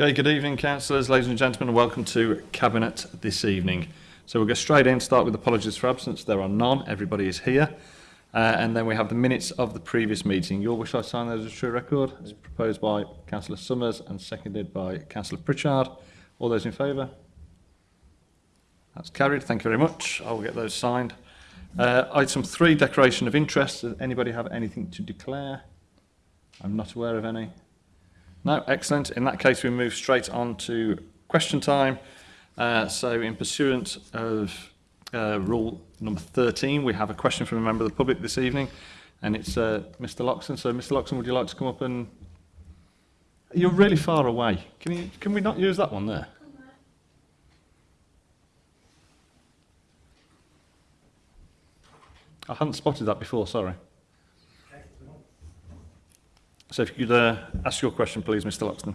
Okay, good evening councillors, ladies and gentlemen, and welcome to Cabinet this evening. So we'll go straight in, start with apologies for absence, there are none, everybody is here. Uh, and then we have the minutes of the previous meeting. Your wish I sign those as a true record, It's proposed by Councillor Summers and seconded by Councillor Pritchard. All those in favour? That's carried, thank you very much. I will get those signed. Uh, item three, declaration of interest. Does anybody have anything to declare? I'm not aware of any. No, excellent. In that case, we move straight on to question time. Uh, so in pursuance of uh, rule number 13, we have a question from a member of the public this evening, and it's uh, Mr. Loxton. So Mr. Loxton, would you like to come up and... You're really far away. Can, you, can we not use that one there? I hadn't spotted that before, sorry. So if you could uh, ask your question, please, Mr Laxton.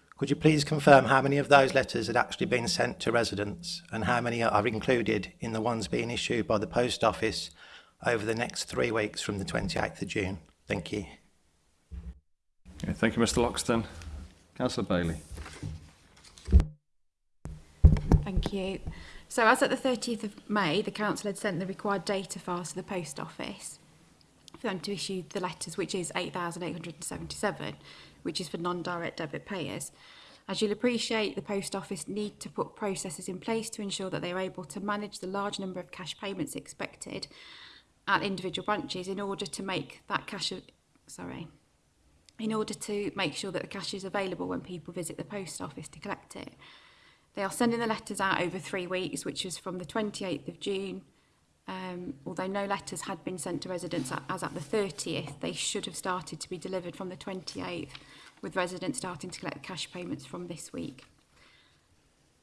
Could you please confirm how many of those letters had actually been sent to residents and how many are included in the ones being issued by the Post Office over the next three weeks from the 28th of June? Thank you. Okay, thank you, Mr Loxton. Councillor Bailey. Thank you. So as at the 30th of May, the Council had sent the required data files to the Post Office for them to issue the letters, which is 8,877 which is for non-direct debit payers. As you'll appreciate, the Post Office need to put processes in place to ensure that they are able to manage the large number of cash payments expected at individual branches in order to make that cash, sorry, in order to make sure that the cash is available when people visit the post office to collect it. They are sending the letters out over three weeks, which is from the 28th of June um, although no letters had been sent to residents as at the 30th, they should have started to be delivered from the 28th, with residents starting to collect cash payments from this week.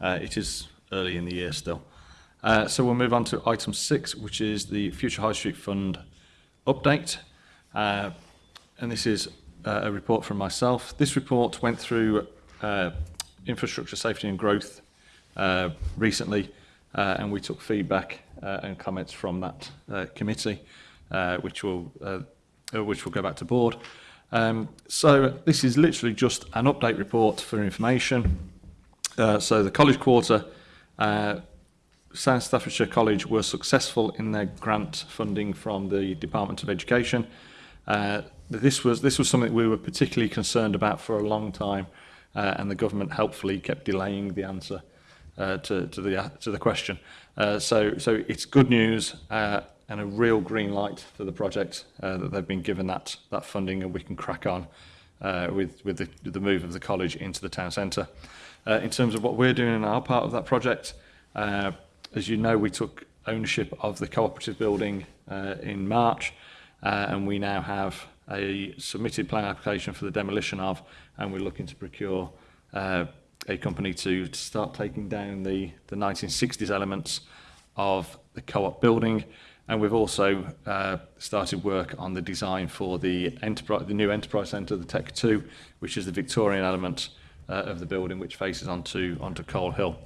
Uh, it is early in the year still. Uh, so we'll move on to item six, which is the Future High Street Fund update. Uh, and this is uh, a report from myself. This report went through uh, infrastructure safety and growth uh, recently, uh, and we took feedback uh, and comments from that uh, committee, uh, which will uh, uh which will go back to board. Um, so this is literally just an update report for information. Uh, so the college quarter uh, South Staffordshire College were successful in their grant funding from the Department of Education. Uh, this was this was something we were particularly concerned about for a long time, uh, and the government helpfully kept delaying the answer uh, to, to the to the question. Uh, so so it's good news uh, and a real green light for the project uh, that they've been given that that funding, and we can crack on uh, with with the, the move of the college into the town centre. Uh, in terms of what we're doing in our part of that project. Uh, As you know, we took ownership of the cooperative building uh, in March, uh, and we now have a submitted plan application for the demolition of, and we're looking to procure uh, a company to start taking down the, the 1960s elements of the co-op building. And we've also uh, started work on the design for the, enterprise, the new enterprise centre, the Tech 2, which is the Victorian element uh, of the building, which faces onto, onto Coal Hill.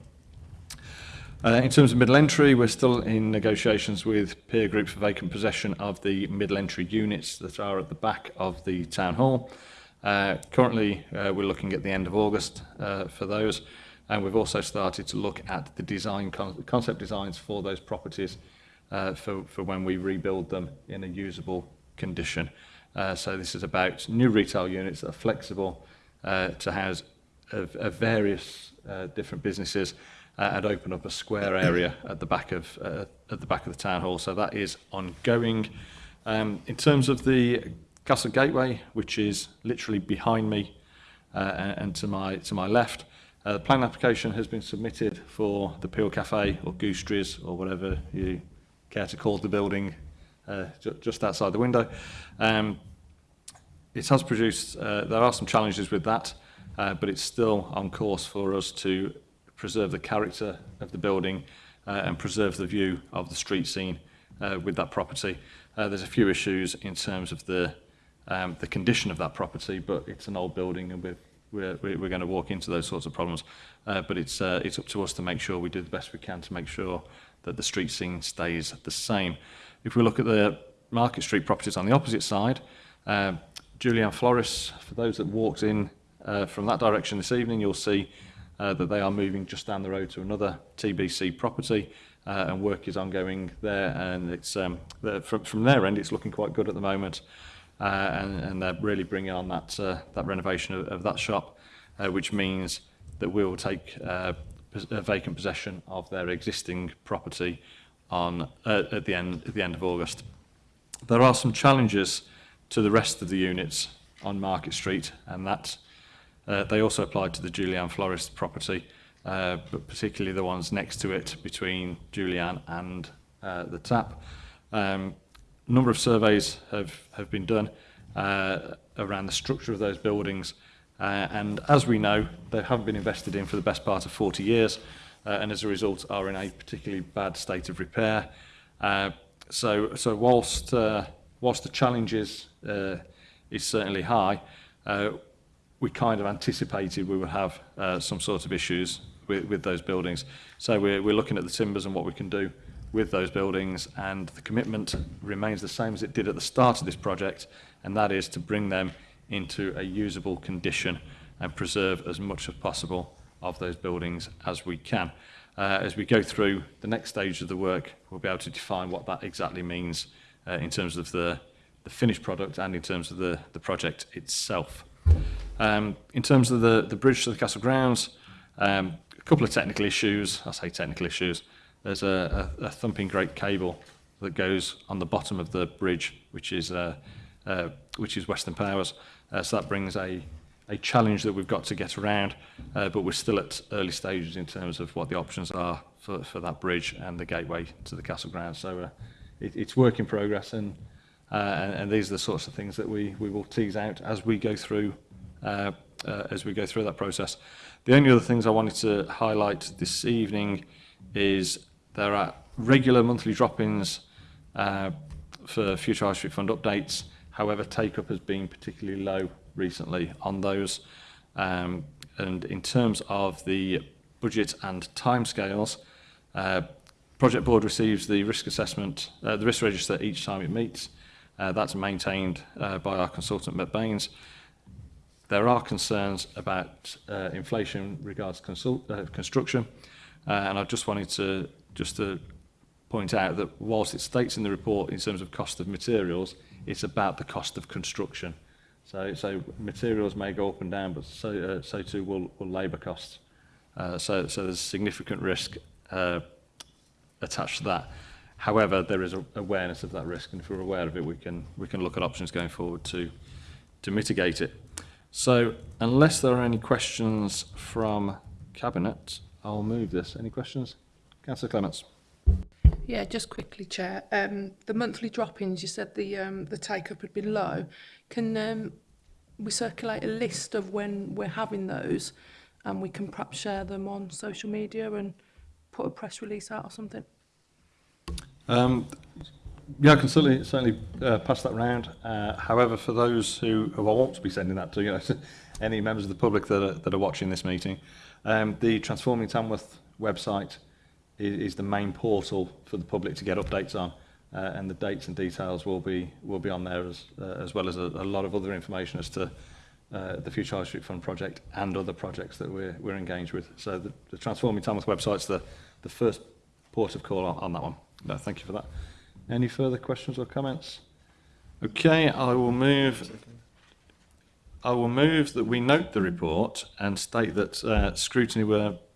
Uh, in terms of middle entry, we're still in negotiations with peer groups for vacant possession of the middle entry units that are at the back of the town hall. Uh, currently, uh, we're looking at the end of August uh, for those, and we've also started to look at the design con concept designs for those properties uh, for, for when we rebuild them in a usable condition. Uh, so this is about new retail units that are flexible uh, to house uh, of, of various uh, different businesses uh, and open up a square area at the back of uh, at the back of the town hall. So that is ongoing. Um, in terms of the Castle Gateway, which is literally behind me uh, and to my to my left, uh, the plan application has been submitted for the Peel Cafe or Gooseberries or whatever you care to call the building uh, ju just outside the window. Um, it has produced, uh, there are some challenges with that, but it's still on course for us to preserve the character of the building uh, and preserve the view of the street scene uh, with that property. Uh, there's a few issues in terms of the um, the condition of that property, but it's an old building and we're we're, we're going to walk into those sorts of problems. Uh, but it's uh, it's up to us to make sure we do the best we can to make sure that the street scene stays the same. If we look at the Market Street properties on the opposite side, uh, um, Julian Floris, for those that walked in uh, from that direction this evening, you'll see uh, that they are moving just down the road to another TBC property uh, and work is ongoing there and it's um, from, from their end it's looking quite good at the moment uh, and, and they're really bringing on that, uh, that renovation of, of that shop uh, which means that we will take uh, vacant possession of their existing property on uh, at the end at the end of August. There are some challenges to the rest of the units on Market Street and that Uh, they also applied to the Julianne Florist property, uh, but particularly the ones next to it between Julianne and uh, the tap. Um, number of surveys have, have been done uh, around the structure of those buildings. Uh, and as we know, they haven't been invested in for the best part of 40 years, uh, and as a result are in a particularly bad state of repair. Uh, so, so whilst, uh, whilst the challenges uh, is certainly high, uh, we kind of anticipated we would have uh, some sort of issues with, with those buildings. So we're, we're looking at the timbers and what we can do with those buildings and the commitment remains the same as it did at the start of this project and that is to bring them into a usable condition and preserve as much as possible of those buildings as we can. Uh, as we go through the next stage of the work, we'll be able to define what that exactly means uh, in terms of the, the finished product and in terms of the, the project itself. Um, in terms of the, the bridge to the castle grounds, um, a couple of technical issues. I say technical issues. There's a, a, a thumping great cable that goes on the bottom of the bridge, which is uh, uh, which is Western Powers. Uh, so that brings a a challenge that we've got to get around, uh, but we're still at early stages in terms of what the options are for, for that bridge and the gateway to the castle grounds. So uh, it, it's work in progress, and, uh, and and these are the sorts of things that we we will tease out as we go through Uh, uh, as we go through that process. The only other things I wanted to highlight this evening is there are regular monthly drop-ins uh, for future High Street Fund updates. However, take-up has been particularly low recently on those. Um, and in terms of the budget and timescales, uh, Project Board receives the risk assessment, uh, the risk register each time it meets. Uh, that's maintained uh, by our consultant, Matt Baines. There are concerns about uh, inflation regards consult, uh, construction, uh, and I just wanted to just to point out that whilst it states in the report in terms of cost of materials, it's about the cost of construction. So, so materials may go up and down, but so, uh, so too will, will labour costs. Uh, so, so there's significant risk uh, attached to that. However, there is awareness of that risk, and if we're aware of it, we can we can look at options going forward to to mitigate it. So unless there are any questions from Cabinet, I'll move this. Any questions? Councillor Clements. Yeah, just quickly, Chair. Um, the monthly drop-ins, you said the um, the take-up had been low. Can um, we circulate a list of when we're having those and we can perhaps share them on social media and put a press release out or something? Um, Yeah, I can certainly certainly uh, pass that round. Uh, however, for those who, who I want to be sending that to, you know, any members of the public that are, that are watching this meeting, um, the Transforming Tamworth website is, is the main portal for the public to get updates on, uh, and the dates and details will be will be on there as uh, as well as a, a lot of other information as to uh, the Future High Street Fund project and other projects that we're we're engaged with. So the, the Transforming Tamworth website's the the first port of call on, on that one. No, thank you for that. Any further questions or comments? Okay, I will move. I will move that we note the report and state that uh, scrutiny were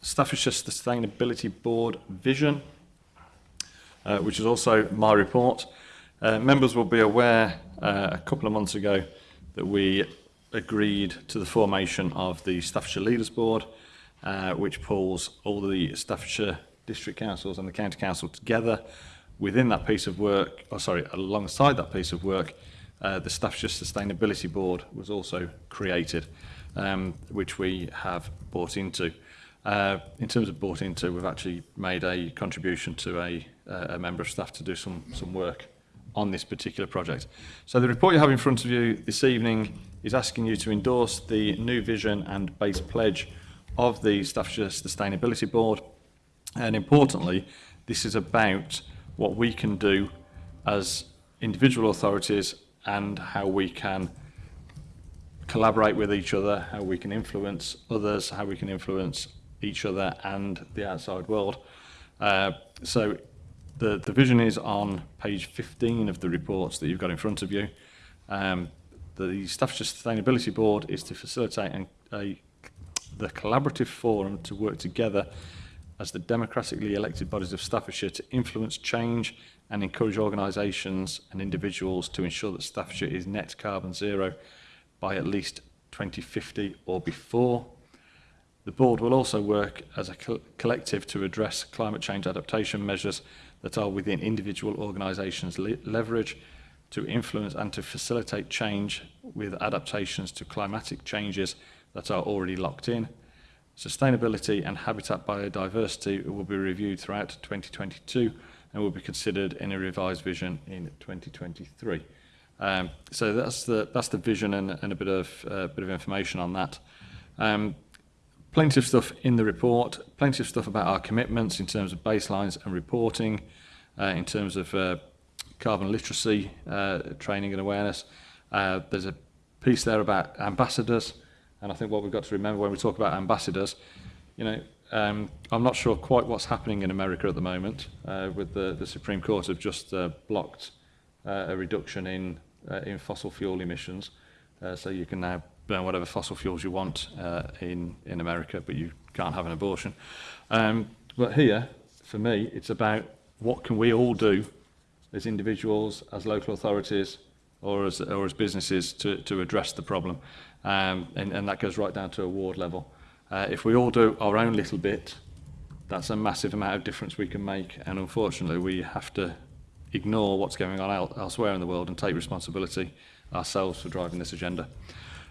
Staffordshire Sustainability Board Vision, uh, which is also my report. Uh, members will be aware uh, a couple of months ago that we agreed to the formation of the Staffordshire Leaders Board, uh, which pulls all the Staffordshire district councils and the county council together within that piece of work, or oh, sorry, alongside that piece of work Uh, the Staffordshire Sustainability Board was also created, um, which we have bought into. Uh, in terms of bought into, we've actually made a contribution to a, uh, a member of staff to do some, some work on this particular project. So the report you have in front of you this evening is asking you to endorse the new vision and base pledge of the Staffordshire Sustainability Board. And importantly, this is about what we can do as individual authorities and how we can collaborate with each other, how we can influence others, how we can influence each other and the outside world. Uh, so the, the vision is on page 15 of the reports that you've got in front of you. Um, the Staffordshire Sustainability Board is to facilitate an, a, the collaborative forum to work together as the democratically elected bodies of Staffordshire to influence change and encourage organisations and individuals to ensure that Staffordshire is net carbon zero by at least 2050 or before. The board will also work as a co collective to address climate change adaptation measures that are within individual organisations' le leverage to influence and to facilitate change with adaptations to climatic changes that are already locked in. Sustainability and habitat biodiversity will be reviewed throughout 2022 and will be considered in a revised vision in 2023. Um, so that's the that's the vision and, and a bit of uh, bit of information on that. Um, plenty of stuff in the report, plenty of stuff about our commitments in terms of baselines and reporting, uh, in terms of uh, carbon literacy uh, training and awareness. Uh, there's a piece there about ambassadors, and I think what we've got to remember when we talk about ambassadors, you know, um, I'm not sure quite what's happening in America at the moment uh, with the, the Supreme Court have just uh, blocked uh, a reduction in, uh, in fossil fuel emissions. Uh, so you can now burn whatever fossil fuels you want uh, in, in America, but you can't have an abortion. Um, but here, for me, it's about what can we all do as individuals, as local authorities, or as, or as businesses to, to address the problem. Um, and, and that goes right down to a ward level. Uh, if we all do our own little bit, that's a massive amount of difference we can make. And unfortunately, we have to ignore what's going on elsewhere in the world and take responsibility ourselves for driving this agenda.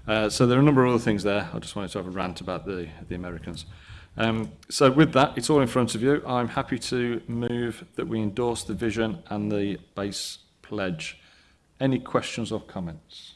Uh, so there are a number of other things there. I just wanted to have a rant about the, the Americans. Um, so with that, it's all in front of you. I'm happy to move that we endorse the vision and the base pledge. Any questions or comments?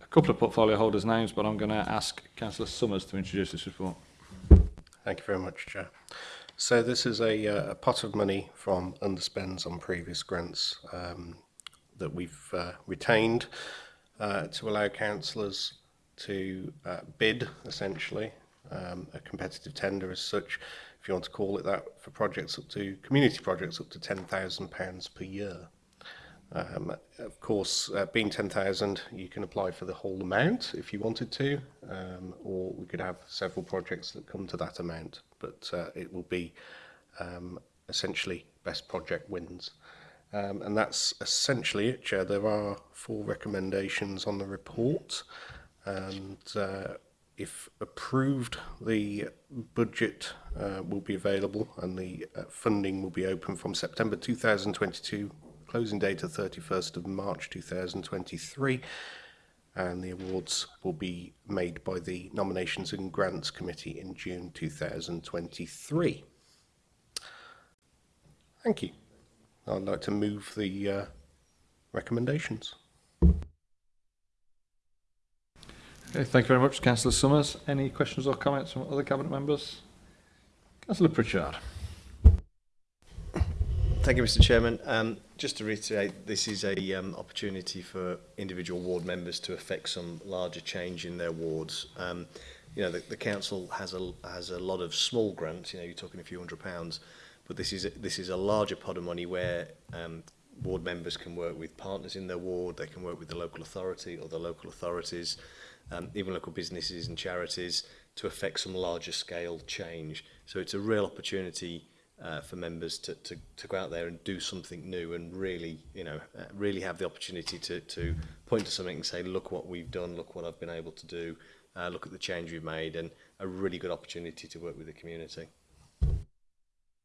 a couple of portfolio holders' names, but I'm going to ask Councillor Summers to introduce this report. Thank you very much, Chair. So this is a, uh, a pot of money from underspends on previous grants um, that we've uh, retained uh, to allow councillors to uh, bid, essentially, um, a competitive tender as such, if you want to call it that, for projects up to, community projects up to £10,000 per year. Um, of course, uh, being 10,000, you can apply for the whole amount if you wanted to, um, or we could have several projects that come to that amount, but uh, it will be um, essentially best project wins. Um, and that's essentially it, Chair. There are four recommendations on the report, and uh, if approved, the budget uh, will be available and the uh, funding will be open from September 2022 closing date of 31st of March 2023 and the awards will be made by the Nominations and Grants Committee in June 2023. Thank you. I'd like to move the uh, recommendations. Okay, thank you very much, Councillor Summers. Any questions or comments from other Cabinet members? Councillor Pritchard. Thank you, Mr Chairman. Um, just to reiterate, this is a um, opportunity for individual ward members to affect some larger change in their wards. Um, you know, the, the council has a has a lot of small grants. You know, you're talking a few hundred pounds, but this is a, this is a larger pot of money where um, ward members can work with partners in their ward. They can work with the local authority or the local authorities, um, even local businesses and charities to affect some larger scale change. So it's a real opportunity uh, for members to, to, to go out there and do something new and really, you know, uh, really have the opportunity to, to point to something and say, look what we've done, look what I've been able to do, uh, look at the change we've made and a really good opportunity to work with the community.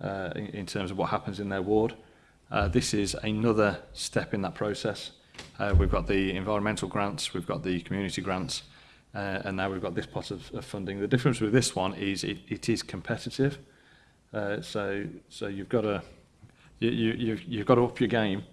uh, in, in terms of what happens in their ward. Uh, this is another step in that process. Uh, we've got the environmental grants, we've got the community grants, uh, and now we've got this pot of, of funding. The difference with this one is it, it is competitive. Uh, so so you've got to you, you, you've, you've got to up your game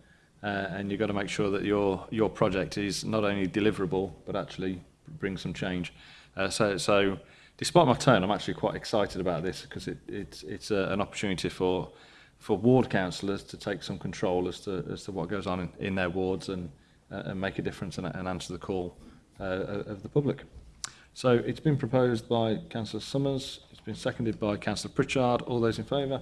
uh, and you've got to make sure that your your project is not only deliverable but actually bring some change. Uh, so so despite my tone, I'm actually quite excited about this because it, it's it's a, uh, an opportunity for for ward councillors to take some control as to as to what goes on in, in their wards and uh, and make a difference and, and answer the call uh, of the public. So it's been proposed by Councillor Summers, it's been seconded by Councillor Pritchard. All those in favour?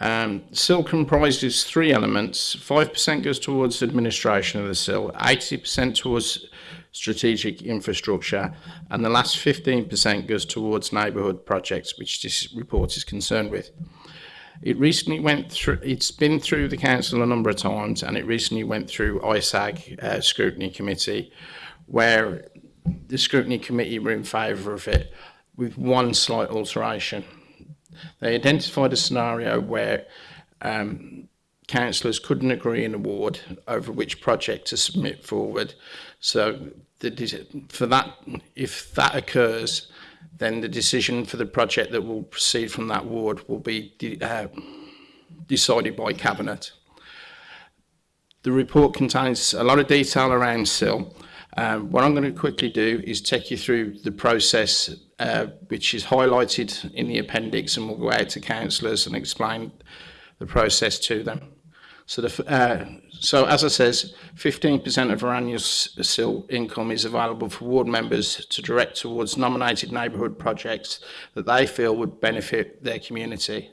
Um, SIL comprises three elements. 5% goes towards administration of the SIL, 80% towards strategic infrastructure, and the last 15% goes towards neighbourhood projects, which this report is concerned with. It recently went through, it's been through the council a number of times, and it recently went through ISAG uh, scrutiny committee, where the scrutiny committee were in favour of it with one slight alteration. They identified a scenario where um, councillors couldn't agree an award over which project to submit forward so the, for that, if that occurs, then the decision for the project that will proceed from that ward will be de uh, decided by Cabinet. The report contains a lot of detail around SIL. Um, what I'm going to quickly do is take you through the process uh, which is highlighted in the appendix and we will go out to councillors and explain the process to them. So the, uh, so as I says, 15% of our annual SIL income is available for ward members to direct towards nominated neighbourhood projects that they feel would benefit their community.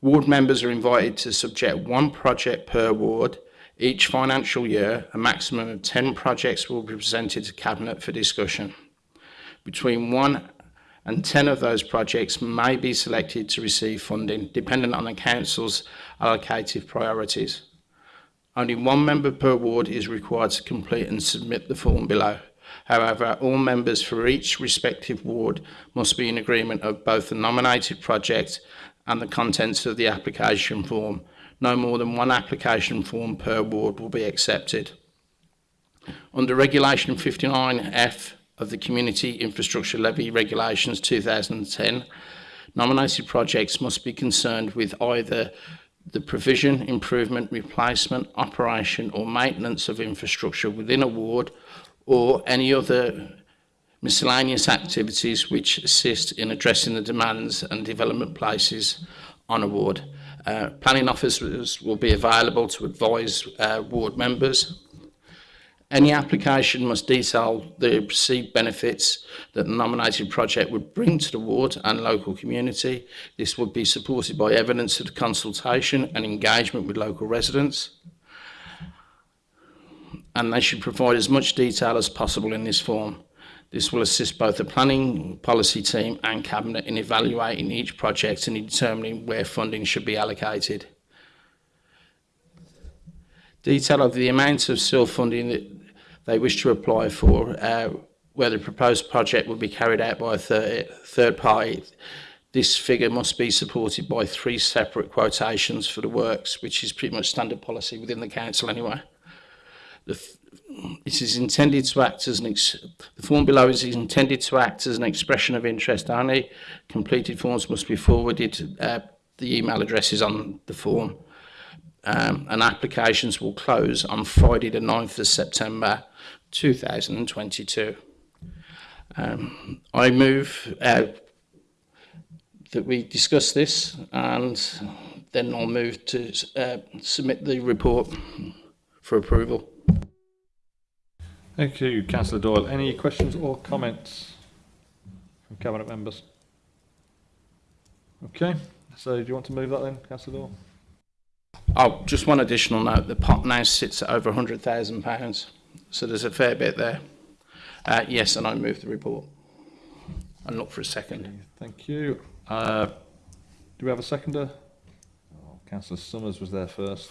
Ward members are invited to subject one project per ward each financial year, a maximum of 10 projects will be presented to Cabinet for discussion. Between 1 and 10 of those projects may be selected to receive funding, dependent on the Council's allocated priorities. Only one member per ward is required to complete and submit the form below. However, all members for each respective ward must be in agreement of both the nominated project and the contents of the application form. No more than one application form per ward will be accepted. Under Regulation 59F of the Community Infrastructure Levy Regulations 2010, nominated projects must be concerned with either the provision, improvement, replacement, operation or maintenance of infrastructure within a ward or any other miscellaneous activities which assist in addressing the demands and development places on a ward. Uh, planning officers will be available to advise uh, ward members Any application must detail the perceived benefits that the nominated project would bring to the ward and local community. This would be supported by evidence of consultation and engagement with local residents. And they should provide as much detail as possible in this form. This will assist both the planning policy team and cabinet in evaluating each project and in determining where funding should be allocated. Detail of the amount of self-funding that they wish to apply for, uh, where the proposed project will be carried out by a third, third party. This figure must be supported by three separate quotations for the works, which is pretty much standard policy within the council anyway. The th this is intended to act as an the form below is intended to act as an expression of interest only. Completed forms must be forwarded. Uh, the email address is on the form um, and applications will close on Friday the 9th of September 2022. Um, I move uh, that we discuss this and then I'll move to uh, submit the report for approval. Thank you, Councillor Doyle. Any questions or comments from Cabinet members? Okay, so do you want to move that then, Councillor Doyle? Oh, just one additional note. The pot now sits at over £100,000, so there's a fair bit there. Uh, yes, and I move the report. And look for a second. Okay, thank you. Uh, do we have a seconder? Oh, Councillor Summers was there first.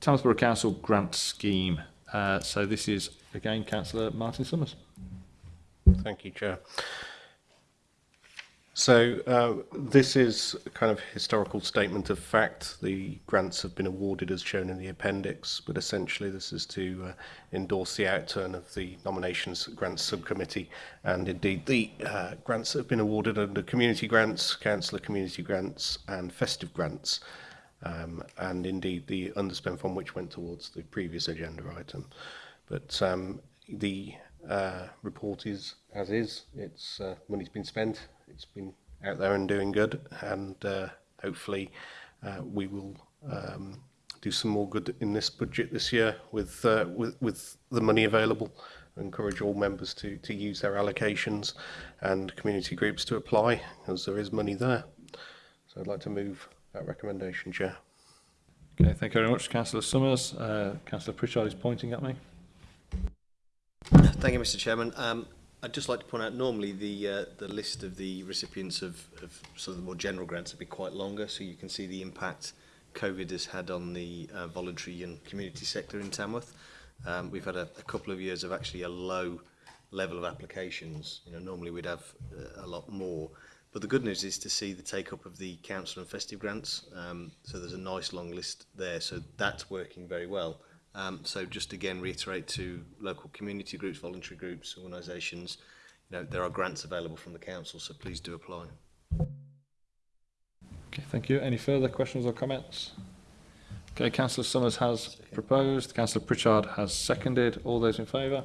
Tamsborough Council grant scheme. Uh, so this is again Councillor Martin Summers. Thank you, Chair. So uh, this is a kind of historical statement of fact. The grants have been awarded as shown in the appendix, but essentially this is to uh, endorse the outturn of the nominations grants subcommittee and indeed the uh, grants have been awarded under community grants, councillor community grants and festive grants. Um, and indeed the underspend fund which went towards the previous agenda item. But um, the uh, report is as is, it's uh, money's been spent it's been out there and doing good, and uh, hopefully uh, we will um, do some more good in this budget this year with uh, with with the money available. I encourage all members to to use their allocations and community groups to apply, as there is money there. So I'd like to move that recommendation, Chair. Okay, thank you very much, Councillor Summers. Uh, Councillor Pritchard is pointing at me. Thank you, Mr. Chairman. Um, I'd just like to point out normally the uh, the list of the recipients of, of sort of the more general grants would be quite longer, so you can see the impact COVID has had on the uh, voluntary and community sector in Tamworth. Um, we've had a, a couple of years of actually a low level of applications. You know, normally we'd have uh, a lot more. But the good news is to see the take up of the council and festive grants. Um, so there's a nice long list there. So that's working very well. Um, so just again reiterate to local community groups, voluntary groups, organisations, you know, there are grants available from the council, so please do apply. Okay, thank you. Any further questions or comments? Okay, Councillor Summers has proposed, Councillor Pritchard has seconded. All those in favour?